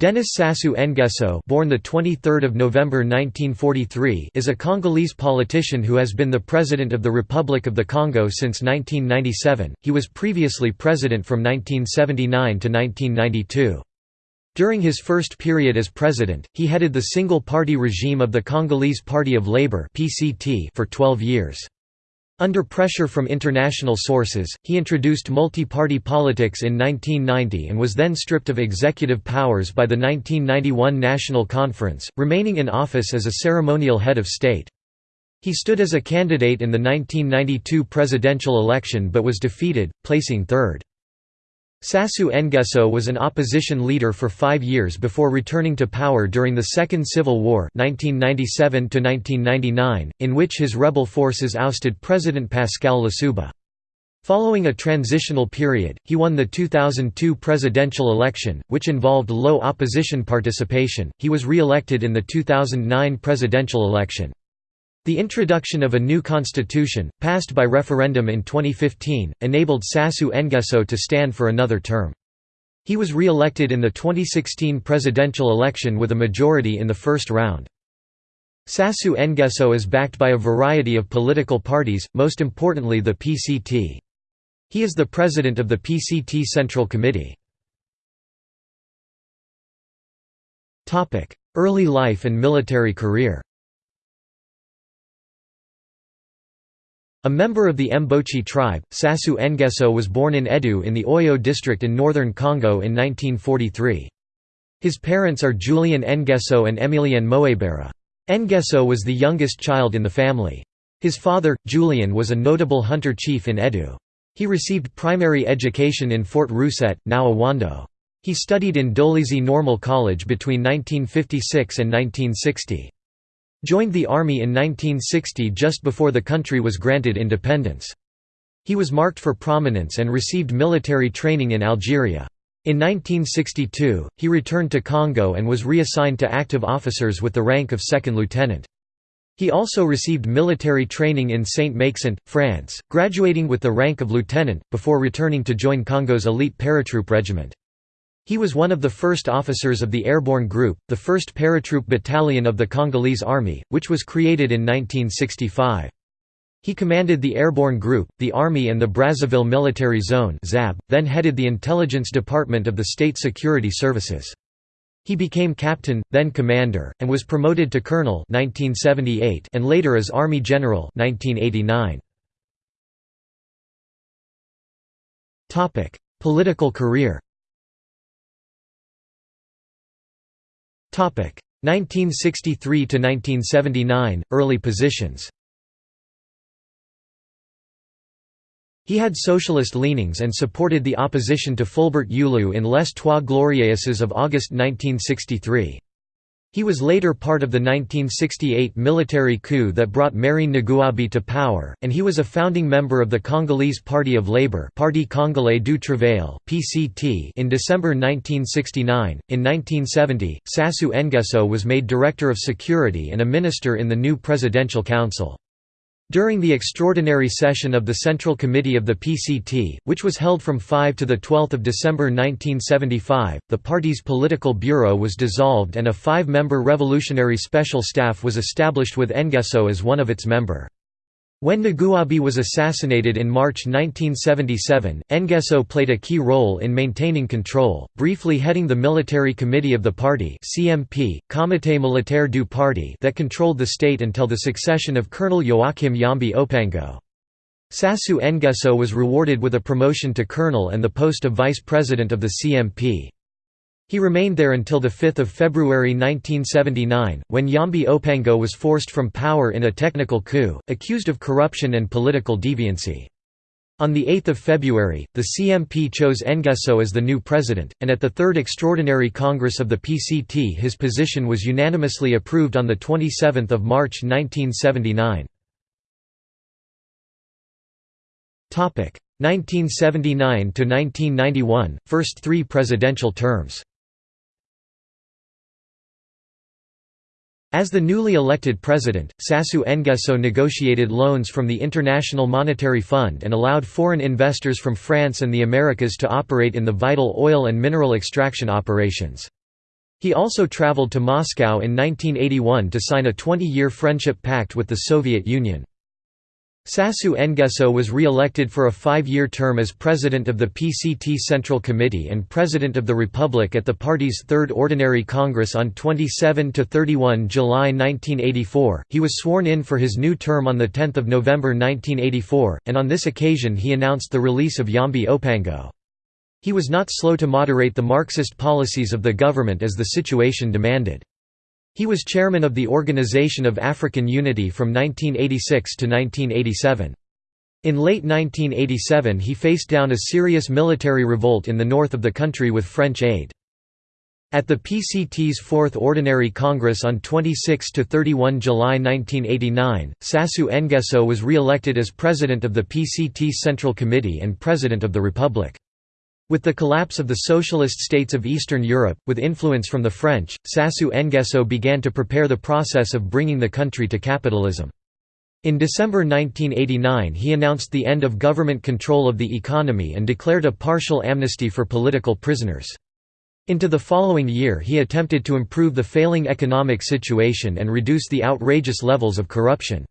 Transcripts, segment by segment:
Denis Sassou Nguesso, born the 23rd of November 1943, is a Congolese politician who has been the president of the Republic of the Congo since 1997. He was previously president from 1979 to 1992. During his first period as president, he headed the single-party regime of the Congolese Party of Labour (PCT) for 12 years. Under pressure from international sources, he introduced multi-party politics in 1990 and was then stripped of executive powers by the 1991 National Conference, remaining in office as a ceremonial head of state. He stood as a candidate in the 1992 presidential election but was defeated, placing third. Sassou Nguesso was an opposition leader for five years before returning to power during the Second Civil War 1997 in which his rebel forces ousted President Pascal Lissouba. Following a transitional period, he won the 2002 presidential election, which involved low opposition participation. He was re-elected in the 2009 presidential election. The introduction of a new constitution, passed by referendum in 2015, enabled Sassou Nguesso to stand for another term. He was re-elected in the 2016 presidential election with a majority in the first round. Sassou Nguesso is backed by a variety of political parties, most importantly the PCT. He is the president of the PCT Central Committee. Early life and military career A member of the Mbochi tribe, Sassou Nguesso was born in Edou in the Oyo district in northern Congo in 1943. His parents are Julian Nguesso and Emilienne Moebera. Nguesso was the youngest child in the family. His father, Julian was a notable hunter chief in Edou. He received primary education in Fort Rousset, now Owando. He studied in Dolisie Normal College between 1956 and 1960. Joined the army in 1960 just before the country was granted independence. He was marked for prominence and received military training in Algeria. In 1962, he returned to Congo and was reassigned to active officers with the rank of second lieutenant. He also received military training in Saint-Maixent, France, graduating with the rank of lieutenant, before returning to join Congo's elite paratroop regiment. He was one of the first officers of the Airborne Group, the first paratroop battalion of the Congolese Army, which was created in 1965. He commanded the Airborne Group, the Army and the Brazzaville Military Zone then headed the Intelligence Department of the State Security Services. He became captain, then commander, and was promoted to colonel 1978 and later as Army General 1989. Political career 1963 to 1979 early positions He had socialist leanings and supported the opposition to Fulbert Youlou in Les Trois Glorieuses of August 1963. He was later part of the 1968 military coup that brought Marien Ngouabi to power, and he was a founding member of the Congolese Party of Labour Parti Congolais du Travail (PCT) in December 1969. In 1970, Sassou Nguesso was made Director of Security and a minister in the new Presidential Council. During the extraordinary session of the Central Committee of the PCT, which was held from 5 to 12 December 1975, the party's political bureau was dissolved and a five-member revolutionary special staff was established with Nguesso as one of its member. When Ngouabi was assassinated in March 1977, Nguesso played a key role in maintaining control, briefly heading the military committee of the party CMP, Comité Militaire du Parti that controlled the state until the succession of Colonel Joachim Yhombi Opango. Sassou Nguesso was rewarded with a promotion to colonel and the post of vice president of the CMP. He remained there until 5 February 1979, when Yhombi Opango was forced from power in a technical coup, accused of corruption and political deviancy. On 8 February, the CMP chose Nguesso as the new president, and at the Third Extraordinary Congress of the PCT his position was unanimously approved on 27 March 1979. 1979–1991, first three presidential terms As the newly elected president, Sassou Nguesso negotiated loans from the International Monetary Fund and allowed foreign investors from France and the Americas to operate in the vital oil and mineral extraction operations. He also traveled to Moscow in 1981 to sign a 20-year friendship pact with the Soviet Union. Sassou Nguesso was re-elected for a five-year term as president of the PCT Central Committee and president of the Republic at the party's Third Ordinary Congress on 27–31 July 1984. He was sworn in for his new term on 10 November 1984, and on this occasion he announced the release of Yhombi Opango. He was not slow to moderate the Marxist policies of the government as the situation demanded. He was chairman of the Organization of African Unity from 1986 to 1987. In late 1987 he faced down a serious military revolt in the north of the country with French aid. At the PCT's Fourth Ordinary Congress on 26–31 July 1989, Sassou Nguesso was re-elected as president of the PCT Central Committee and president of the Republic. With the collapse of the socialist states of Eastern Europe, with influence from the French, Sassou Nguesso began to prepare the process of bringing the country to capitalism. In December 1989 he announced the end of government control of the economy and declared a partial amnesty for political prisoners. Into the following year he attempted to improve the failing economic situation and reduce the outrageous levels of corruption.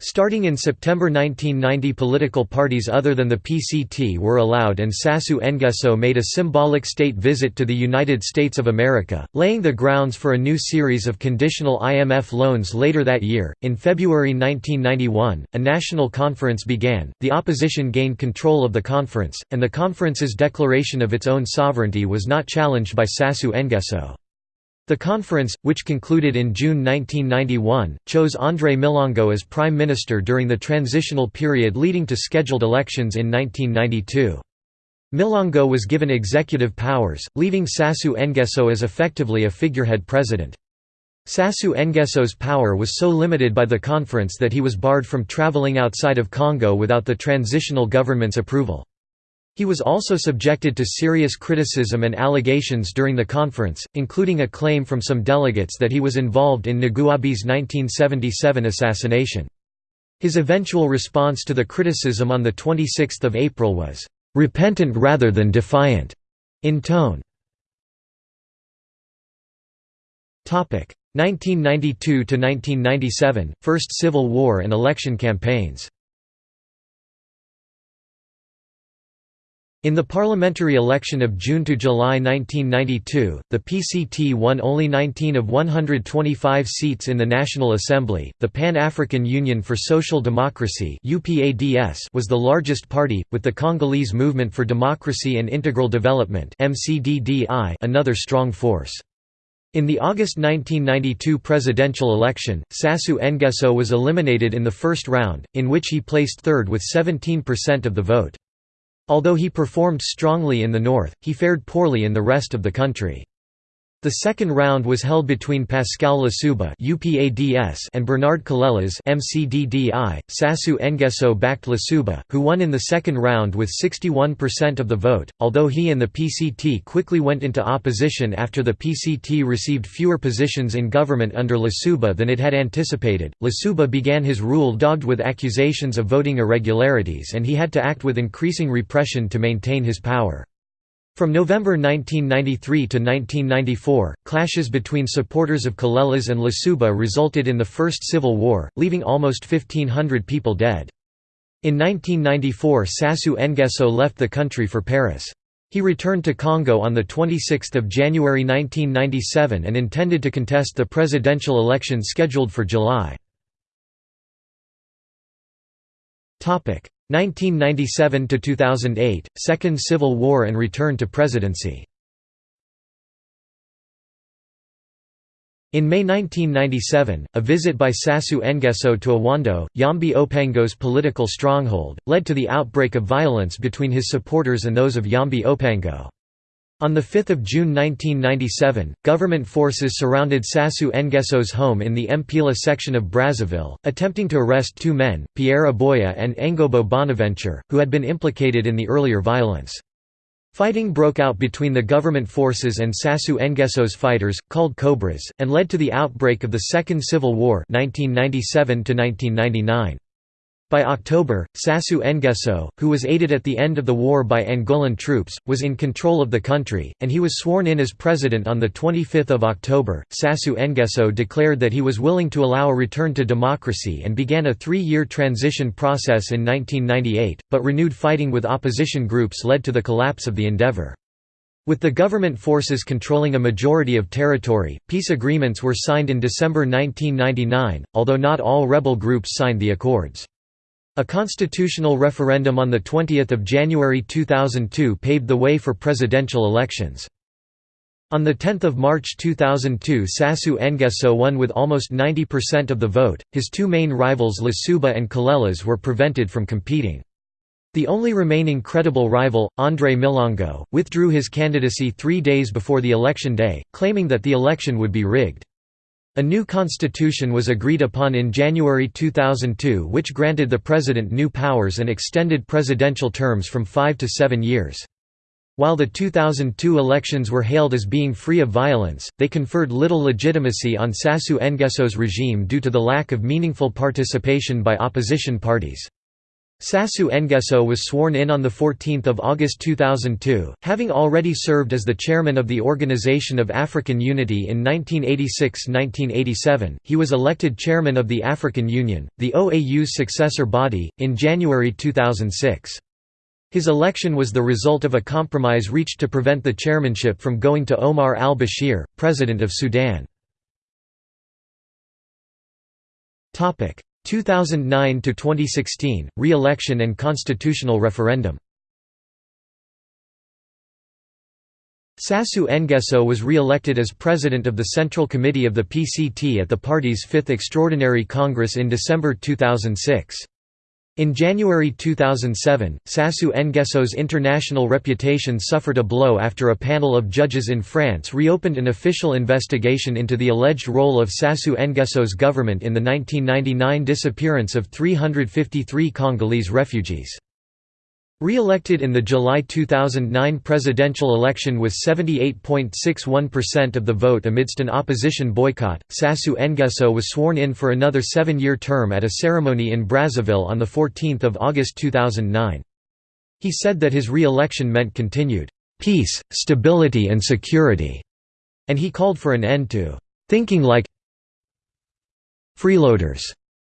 Starting in September 1990 political parties other than the PCT were allowed and Sassou Nguesso made a symbolic state visit to the United States of America, laying the grounds for a new series of conditional IMF loans later that year. In February 1991, a national conference began, the opposition gained control of the conference, and the conference's declaration of its own sovereignty was not challenged by Sassou Nguesso. The conference, which concluded in June 1991, chose André Milongo as prime minister during the transitional period leading to scheduled elections in 1992. Milongo was given executive powers, leaving Sassou Nguesso as effectively a figurehead president. Sassou Nguesso's power was so limited by the conference that he was barred from traveling outside of Congo without the transitional government's approval. He was also subjected to serious criticism and allegations during the conference, including a claim from some delegates that he was involved in Ngouabi's 1977 assassination. His eventual response to the criticism on 26 April was, "...repentant rather than defiant," in tone. 1992–1997, First Civil War and election campaigns In the parliamentary election of June to July 1992, the PCT won only 19 of 125 seats in the National Assembly. The Pan-African Union for Social Democracy (UPADS) was the largest party, with the Congolese Movement for Democracy and Integral Development (MCDDI) another strong force. In the August 1992 presidential election, Sassou Nguesso was eliminated in the first round, in which he placed third with 17% of the vote. Although he performed strongly in the north, he fared poorly in the rest of the country. The second round was held between Pascal Lissouba and Bernard Kolélas Sassou Nguesso backed Lissouba, who won in the second round with 61% of the vote, although he and the PCT quickly went into opposition after the PCT received fewer positions in government under Lissouba than it had anticipated. Lissouba began his rule dogged with accusations of voting irregularities and he had to act with increasing repression to maintain his power. From November 1993 to 1994, clashes between supporters of Kolélas and Lissouba resulted in the First Civil War, leaving almost 1,500 people dead. In 1994 Sassou Nguesso left the country for Paris. He returned to Congo on 26 January 1997 and intended to contest the presidential election scheduled for July. 1997 to 2008 Second Civil War and return to presidency In May 1997, a visit by Sassou Nguesso to Owando, Yhombi Opango's political stronghold, led to the outbreak of violence between his supporters and those of Yhombi Opango. On 5 June 1997, government forces surrounded Sassou Nguesso's home in the Mpila section of Brazzaville, attempting to arrest two men, Pierre Aboya and Engobo Bonaventure, who had been implicated in the earlier violence. Fighting broke out between the government forces and Sassou Nguesso's fighters, called Cobras, and led to the outbreak of the Second Civil War 1997 -1999. By October, Sassou Nguesso, who was aided at the end of the war by Angolan troops, was in control of the country, and he was sworn in as president on 25 October. Sassou Nguesso declared that he was willing to allow a return to democracy and began a three-year transition process in 1998, but renewed fighting with opposition groups led to the collapse of the endeavor. With the government forces controlling a majority of territory, peace agreements were signed in December 1999, although not all rebel groups signed the accords. A constitutional referendum on 20 January 2002 paved the way for presidential elections. On 10 March 2002 Sassou Nguesso won with almost 90% of the vote, his two main rivals Lissouba and Kolélas were prevented from competing. The only remaining credible rival, André Milongo, withdrew his candidacy three days before the election day, claiming that the election would be rigged. A new constitution was agreed upon in January 2002 which granted the president new powers and extended presidential terms from five to seven years. While the 2002 elections were hailed as being free of violence, they conferred little legitimacy on Sassou Nguesso's regime due to the lack of meaningful participation by opposition parties. Sassou Nguesso was sworn in on 14 August 2002, having already served as the chairman of the Organization of African Unity in 1986–1987. He was elected chairman of the African Union, the OAU's successor body, in January 2006. His election was the result of a compromise reached to prevent the chairmanship from going to Omar al-Bashir, president of Sudan. 2009 to 2016 re-election and constitutional referendum Sassou Nguesso was re-elected as president of the Central Committee of the PCT at the party's fifth extraordinary congress in December 2006. In January 2007, Sassou Nguesso's international reputation suffered a blow after a panel of judges in France reopened an official investigation into the alleged role of Sassou Nguesso's government in the 1999 disappearance of 353 Congolese refugees. Re-elected in the July 2009 presidential election with 78.61% of the vote amidst an opposition boycott, Sassou Nguesso was sworn in for another seven-year term at a ceremony in Brazzaville on 14 August 2009. He said that his re-election meant continued peace, stability and security, and he called for an end to thinking like freeloaders,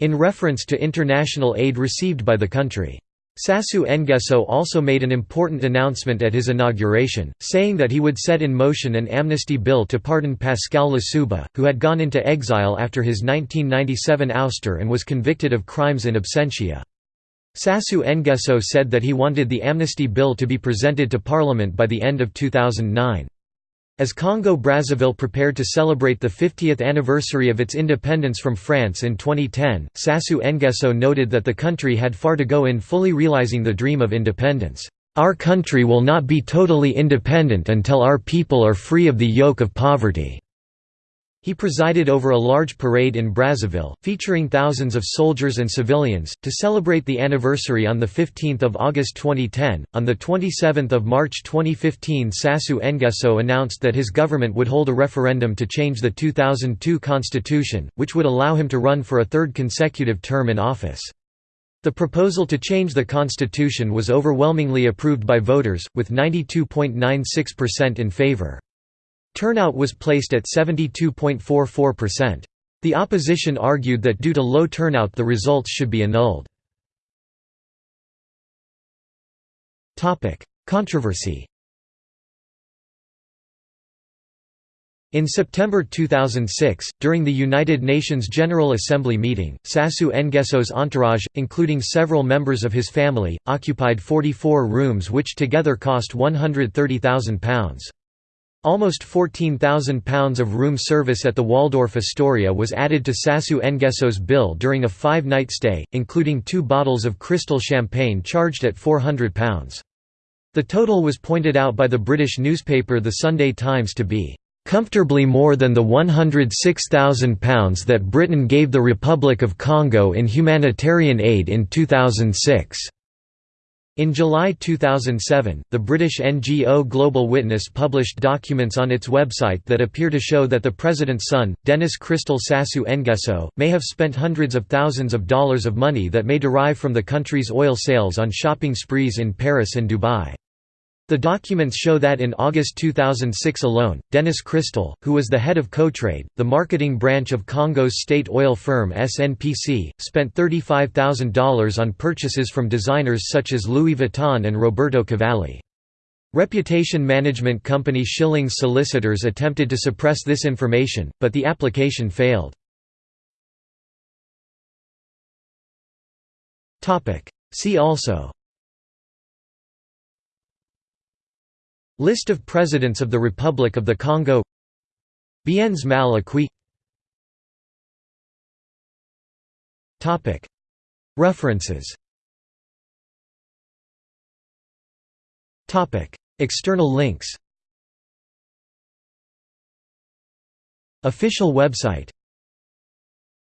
in reference to international aid received by the country. Sassou Nguesso also made an important announcement at his inauguration, saying that he would set in motion an amnesty bill to pardon Pascal Lissouba, who had gone into exile after his 1997 ouster and was convicted of crimes in absentia. Sassou Nguesso said that he wanted the amnesty bill to be presented to parliament by the end of 2009. As Congo-Brazzaville prepared to celebrate the 50th anniversary of its independence from France in 2010, Sassou Nguesso noted that the country had far to go in fully realizing the dream of independence. Our country will not be totally independent until our people are free of the yoke of poverty. He presided over a large parade in Brazzaville, featuring thousands of soldiers and civilians, to celebrate the anniversary on 15 August 2010. On 27 March 2015 Sassou Nguesso announced that his government would hold a referendum to change the 2002 constitution, which would allow him to run for a third consecutive term in office. The proposal to change the constitution was overwhelmingly approved by voters, with 92.96% in favor. Turnout was placed at 72.44%. The opposition argued that due to low turnout the results should be annulled. Controversy In September 2006, during the United Nations General Assembly meeting, Sassou Nguesso's entourage, including several members of his family, occupied 44 rooms which together cost £130,000. Almost £14,000 of room service at the Waldorf Astoria was added to Sassou Nguesso's bill during a five-night stay, including two bottles of Cristal champagne charged at £400. The total was pointed out by the British newspaper The Sunday Times to be comfortably more than the £106,000 that Britain gave the Republic of Congo in humanitarian aid in 2006. In July 2007, the British NGO Global Witness published documents on its website that appear to show that the president's son, Denis Christel Sassou Nguesso, may have spent hundreds of thousands of dollars of money that may derive from the country's oil sales on shopping sprees in Paris and Dubai. The documents show that in August 2006 alone, Denis Christel, who was the head of Cotrade, the marketing branch of Congo's state oil firm SNPC, spent $35,000 on purchases from designers such as Louis Vuitton and Roberto Cavalli. Reputation management company Schillings Solicitors attempted to suppress this information, but the application failed. See also List of Presidents of the Republic of the Congo. Biens mal acquis References. External links. Official website